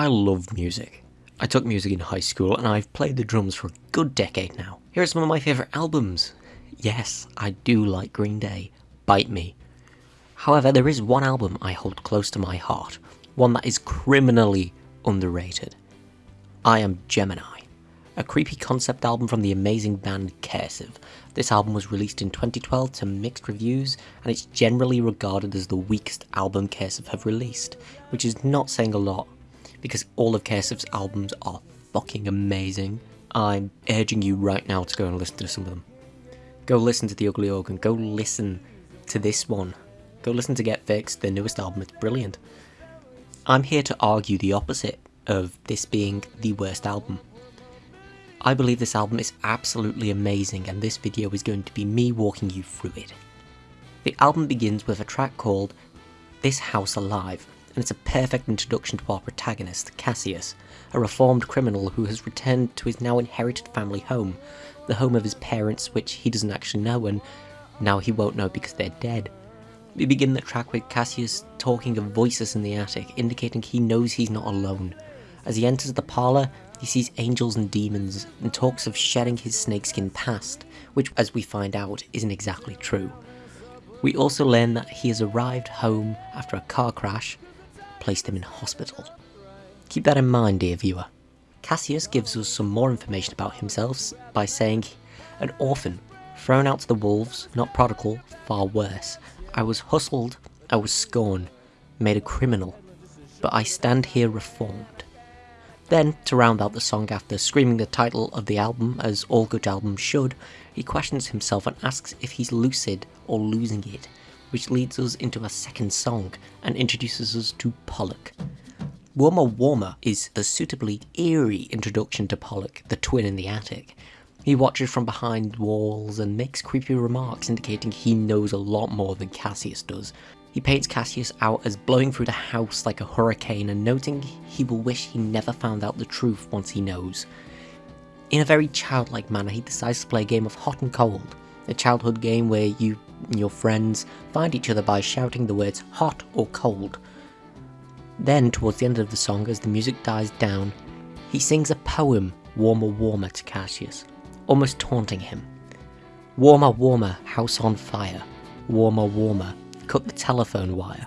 I love music. I took music in high school and I've played the drums for a good decade now. Here are some of my favourite albums. Yes, I do like Green Day. Bite me. However, there is one album I hold close to my heart, one that is criminally underrated. I Am Gemini, a creepy concept album from the amazing band Cursive. This album was released in 2012 to mixed reviews, and it's generally regarded as the weakest album Cursive have released, which is not saying a lot because all of Cursive's albums are fucking amazing. I'm urging you right now to go and listen to some of them. Go listen to The Ugly Organ, go listen to this one. Go listen to Get Fixed, their newest album, it's brilliant. I'm here to argue the opposite of this being the worst album. I believe this album is absolutely amazing and this video is going to be me walking you through it. The album begins with a track called This House Alive, and it's a perfect introduction to our protagonist, Cassius, a reformed criminal who has returned to his now inherited family home, the home of his parents which he doesn't actually know and now he won't know because they're dead. We begin the track with Cassius talking of voices in the attic, indicating he knows he's not alone. As he enters the parlour, he sees angels and demons and talks of shedding his snakeskin past, which as we find out isn't exactly true. We also learn that he has arrived home after a car crash placed him in hospital. Keep that in mind, dear viewer. Cassius gives us some more information about himself by saying, an orphan, thrown out to the wolves, not prodigal, far worse. I was hustled, I was scorned, made a criminal, but I stand here reformed. Then, to round out the song after screaming the title of the album, as all good albums should, he questions himself and asks if he's lucid or losing it which leads us into a second song and introduces us to Pollock. Warmer Warmer is a suitably eerie introduction to Pollock, the twin in the attic. He watches from behind walls and makes creepy remarks indicating he knows a lot more than Cassius does. He paints Cassius out as blowing through the house like a hurricane and noting he will wish he never found out the truth once he knows. In a very childlike manner, he decides to play a game of hot and cold, a childhood game where you and your friends find each other by shouting the words hot or cold. Then, towards the end of the song, as the music dies down, he sings a poem, Warmer Warmer, to Cassius, almost taunting him. Warmer Warmer, house on fire. Warmer Warmer, cut the telephone wire.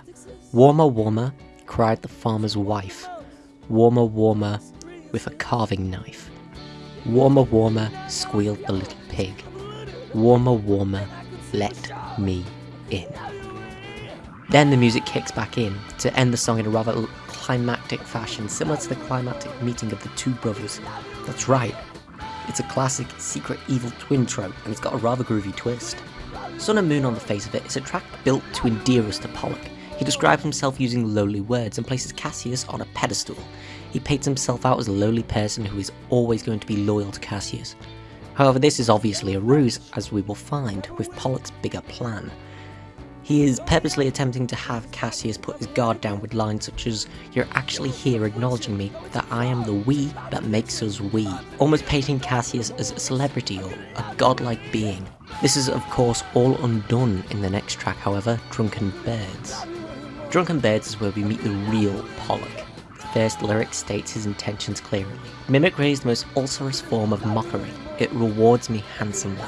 Warmer Warmer, cried the farmer's wife. Warmer Warmer, with a carving knife. Warmer Warmer, squealed the little pig. Warmer Warmer, let me in. Then the music kicks back in to end the song in a rather climactic fashion, similar to the climactic meeting of the two brothers. That's right, it's a classic secret evil twin trope, and it's got a rather groovy twist. Sun and Moon on the face of it is a track built to endear us to Pollock. He describes himself using lowly words and places Cassius on a pedestal. He paints himself out as a lowly person who is always going to be loyal to Cassius. However, this is obviously a ruse, as we will find with Pollock's bigger plan. He is purposely attempting to have Cassius put his guard down with lines such as, You're actually here acknowledging me that I am the we that makes us we, almost painting Cassius as a celebrity or a godlike being. This is of course all undone in the next track however, Drunken Birds. Drunken Birds is where we meet the real Pollock first lyric states his intentions clearly. Mimicry is the most ulcerous form of mockery. It rewards me handsomely,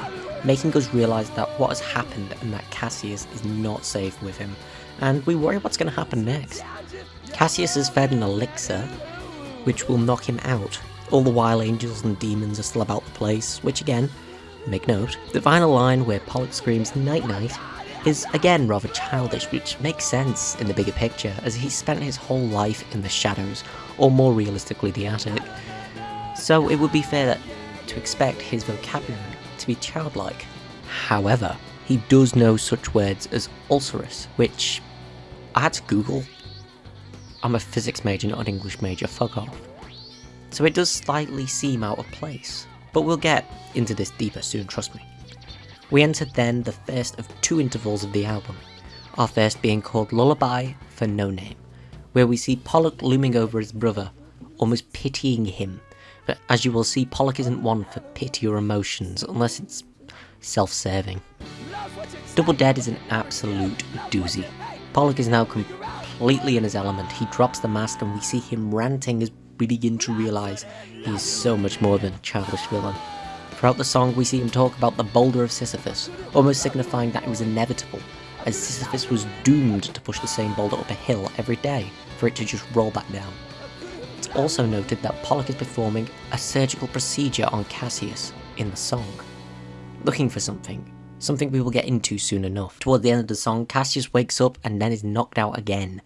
making us realise that what has happened and that Cassius is not safe with him, and we worry what's going to happen next. Cassius is fed an elixir, which will knock him out. All the while angels and demons are still about the place, which again, make note, the final line where Pollock screams night night is again rather childish, which makes sense in the bigger picture, as he spent his whole life in the shadows, or more realistically the attic. So it would be fair that, to expect his vocabulary to be childlike. However, he does know such words as ulcerous, which I had to Google. I'm a physics major, not an English major, fuck off. So it does slightly seem out of place, but we'll get into this deeper soon, trust me. We entered then the first of two intervals of the album, our first being called Lullaby for No Name, where we see Pollock looming over his brother, almost pitying him, but as you will see Pollock isn't one for pity or emotions unless it's self-serving. Double Dead is an absolute doozy. Pollock is now completely in his element. He drops the mask and we see him ranting as we begin to realise he is so much more than a childish villain. Throughout the song, we see him talk about the boulder of Sisyphus, almost signifying that it was inevitable, as Sisyphus was doomed to push the same boulder up a hill every day for it to just roll back down. It's also noted that Pollock is performing a surgical procedure on Cassius in the song, looking for something, something we will get into soon enough. Toward the end of the song, Cassius wakes up and then is knocked out again,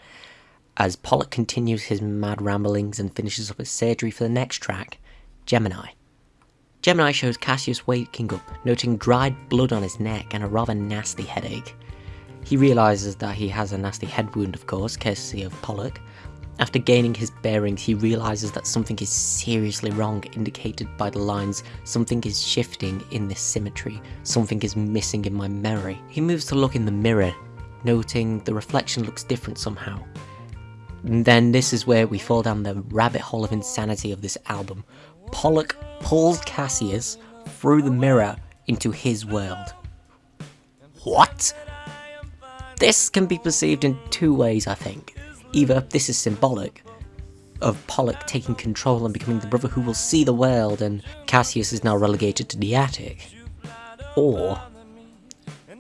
as Pollock continues his mad ramblings and finishes up his surgery for the next track, Gemini. Gemini shows Cassius waking up, noting dried blood on his neck and a rather nasty headache. He realises that he has a nasty head wound, of course, courtesy of Pollock. After gaining his bearings, he realises that something is seriously wrong, indicated by the lines, something is shifting in this symmetry, something is missing in my memory. He moves to look in the mirror, noting the reflection looks different somehow. And then this is where we fall down the rabbit hole of insanity of this album. Pollock pulls Cassius through the mirror into his world. What? This can be perceived in two ways, I think. Either this is symbolic of Pollock taking control and becoming the brother who will see the world, and Cassius is now relegated to the attic. Or,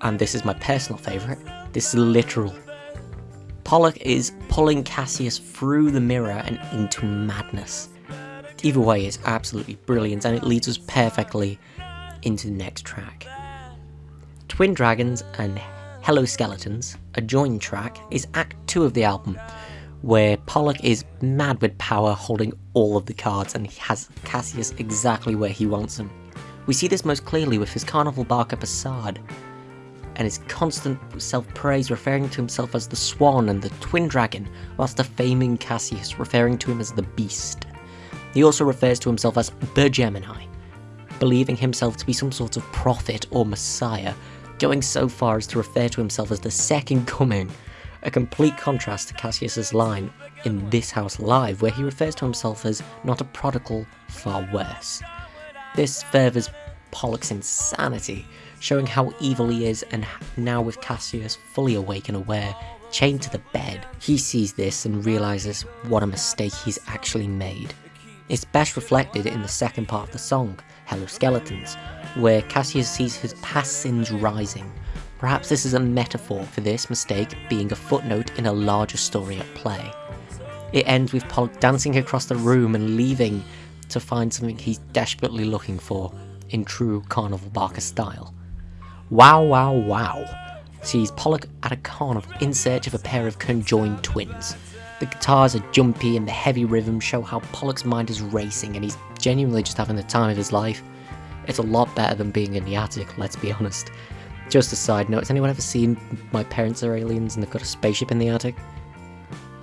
and this is my personal favourite, this is literal. Pollock is pulling Cassius through the mirror and into madness. Either way it's absolutely brilliant and it leads us perfectly into the next track. Twin Dragons and Hello Skeletons, a joined track, is Act 2 of the album, where Pollock is mad with power holding all of the cards and he has Cassius exactly where he wants him. We see this most clearly with his carnival barker Passard, and his constant self-praise referring to himself as the Swan and the Twin Dragon, whilst defaming Cassius referring to him as the Beast. He also refers to himself as the Gemini, believing himself to be some sort of prophet or messiah, going so far as to refer to himself as the Second Coming, a complete contrast to Cassius's line in This House Alive, where he refers to himself as not a prodigal, far worse. This furthers Pollock's insanity, showing how evil he is, and now with Cassius fully awake and aware, chained to the bed, he sees this and realizes what a mistake he's actually made. It's best reflected in the second part of the song, Hello Skeletons, where Cassius sees his past sins rising. Perhaps this is a metaphor for this mistake being a footnote in a larger story at play. It ends with Pollock dancing across the room and leaving to find something he's desperately looking for, in true Carnival Barker style. Wow Wow Wow sees Pollock at a carnival in search of a pair of conjoined twins. The guitars are jumpy and the heavy rhythms show how Pollock's mind is racing and he's genuinely just having the time of his life. It's a lot better than being in the attic, let's be honest. Just a side note, has anyone ever seen My Parents Are Aliens and they've got a spaceship in the attic?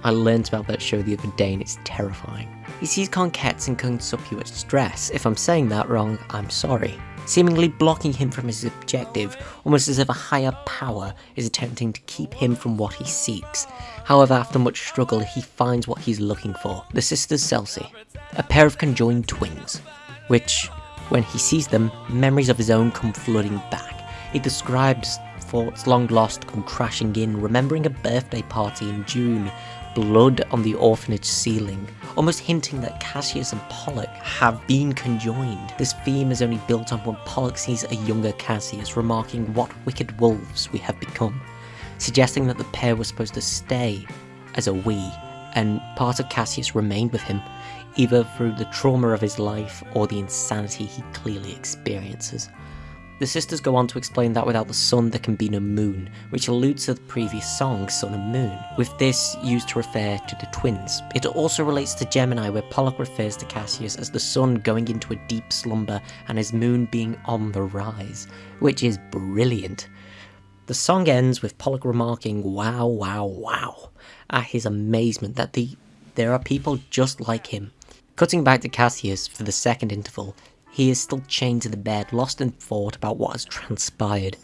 I learned about that show the other day and it's terrifying. He sees Conquettes in conspicuous dress. If I'm saying that wrong, I'm sorry seemingly blocking him from his objective, almost as if a higher power is attempting to keep him from what he seeks. However, after much struggle, he finds what he's looking for, the sisters Selcy, a pair of conjoined twins, which, when he sees them, memories of his own come flooding back. He describes thoughts long lost come crashing in, remembering a birthday party in June blood on the orphanage ceiling, almost hinting that Cassius and Pollock have been conjoined. This theme is only built on when Pollock sees a younger Cassius, remarking what wicked wolves we have become, suggesting that the pair were supposed to stay as a we, and part of Cassius remained with him, either through the trauma of his life or the insanity he clearly experiences. The sisters go on to explain that without the sun there can be no moon, which alludes to the previous song Sun and Moon, with this used to refer to the twins. It also relates to Gemini where Pollock refers to Cassius as the sun going into a deep slumber and his moon being on the rise, which is brilliant. The song ends with Pollock remarking wow wow wow at his amazement that the there are people just like him. Cutting back to Cassius for the second interval, he is still chained to the bed, lost in thought about what has transpired.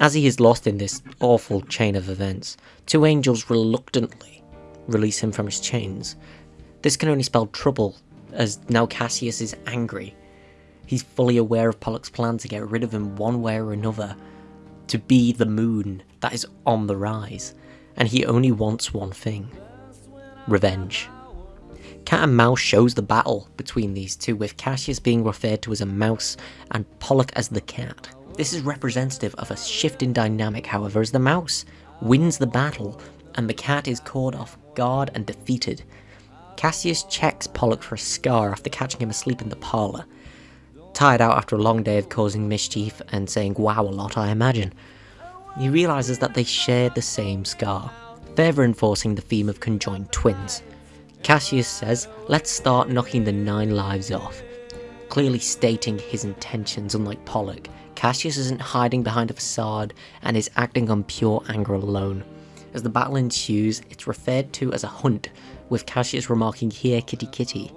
As he is lost in this awful chain of events, two angels reluctantly release him from his chains. This can only spell trouble, as now Cassius is angry. He's fully aware of Pollock's plan to get rid of him one way or another, to be the moon that is on the rise, and he only wants one thing revenge. Cat and Mouse shows the battle between these two, with Cassius being referred to as a mouse and Pollock as the cat. This is representative of a shift in dynamic, however, as the mouse wins the battle and the cat is caught off guard and defeated. Cassius checks Pollock for a scar after catching him asleep in the parlour. Tired out after a long day of causing mischief and saying wow a lot, I imagine. He realises that they share the same scar, further enforcing the theme of conjoined twins. Cassius says, let's start knocking the nine lives off. Clearly stating his intentions, unlike Pollock, Cassius isn't hiding behind a facade and is acting on pure anger alone. As the battle ensues, it's referred to as a hunt, with Cassius remarking, here kitty kitty.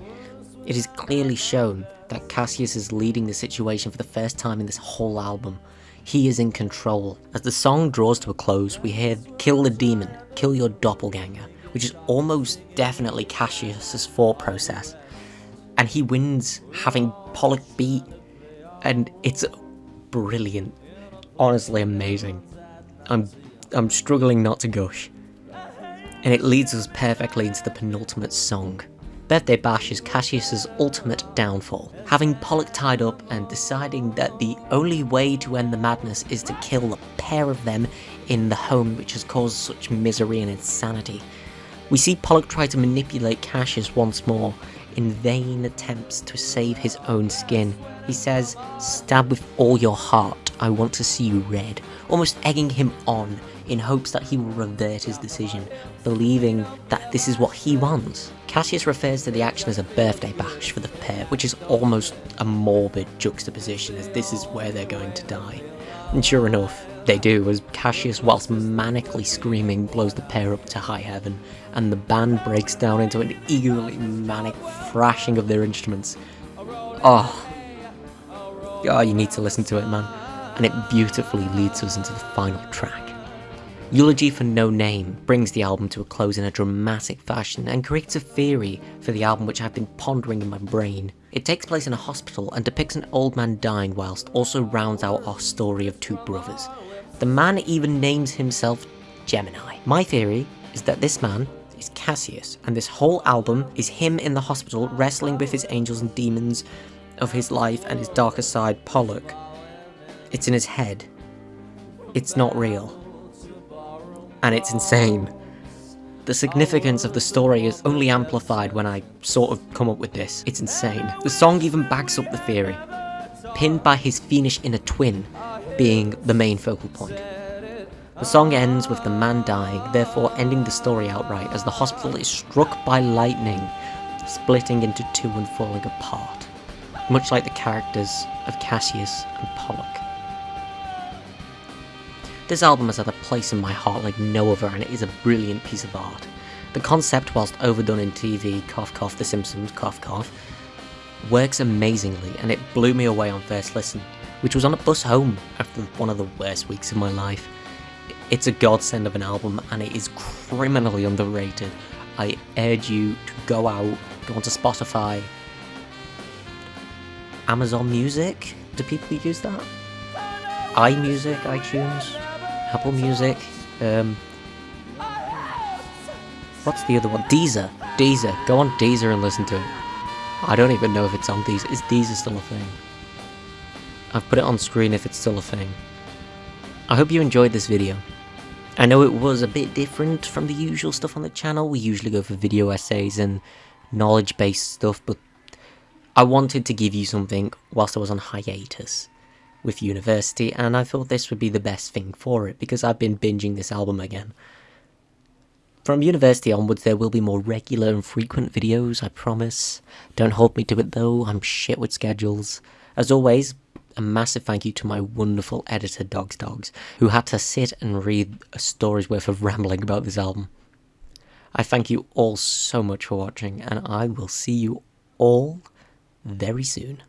It is clearly shown that Cassius is leading the situation for the first time in this whole album. He is in control. As the song draws to a close, we hear Kill the Demon, Kill Your Doppelganger, which is almost definitely Cassius's thought process. And he wins having Pollock beat, and it's brilliant. Honestly amazing. I'm I'm struggling not to gush. And it leads us perfectly into the penultimate song. Birthday Bash is Cassius's ultimate downfall, having Pollock tied up and deciding that the only way to end the madness is to kill the pair of them in the home which has caused such misery and insanity. We see Pollock try to manipulate Cassius once more, in vain attempts to save his own skin. He says, stab with all your heart, I want to see you red, almost egging him on in hopes that he will revert his decision, believing that this is what he wants. Cassius refers to the action as a birthday bash for the pair, which is almost a morbid juxtaposition as this is where they're going to die. And sure enough, they do, as Cassius, whilst manically screaming, blows the pair up to high heaven, and the band breaks down into an eagerly manic thrashing of their instruments. Oh. Oh, you need to listen to it, man. And it beautifully leads us into the final track. Eulogy for No Name brings the album to a close in a dramatic fashion and creates a theory for the album which I've been pondering in my brain. It takes place in a hospital and depicts an old man dying whilst also rounds out our story of two brothers. The man even names himself Gemini. My theory is that this man is Cassius, and this whole album is him in the hospital wrestling with his angels and demons of his life and his darker side, Pollock. It's in his head. It's not real. And it's insane. The significance of the story is only amplified when I sort of come up with this. It's insane. The song even backs up the theory, pinned by his fiendish inner twin, being the main focal point. The song ends with the man dying, therefore ending the story outright as the hospital is struck by lightning, splitting into two and falling apart, much like the characters of Cassius and Pollock. This album has had a place in my heart like no other and it is a brilliant piece of art. The concept, whilst overdone in TV, cough cough The Simpsons, cough cough, works amazingly and it blew me away on first listen which was on a bus home after one of the worst weeks of my life. It's a godsend of an album and it is criminally underrated. I urge you to go out, go onto Spotify, Amazon Music. Do people use that? iMusic, iTunes, Apple Music. Um, what's the other one? Deezer. Deezer. Go on Deezer and listen to it. I don't even know if it's on Deezer. Is Deezer still a thing? I've put it on screen if it's still a thing. I hope you enjoyed this video. I know it was a bit different from the usual stuff on the channel, we usually go for video essays and knowledge-based stuff, but I wanted to give you something whilst I was on hiatus with university, and I thought this would be the best thing for it, because I've been binging this album again. From university onwards, there will be more regular and frequent videos, I promise. Don't hold me to it though, I'm shit with schedules. As always, a massive thank you to my wonderful editor, Dogs Dogs, who had to sit and read a story's worth of rambling about this album. I thank you all so much for watching, and I will see you all very soon.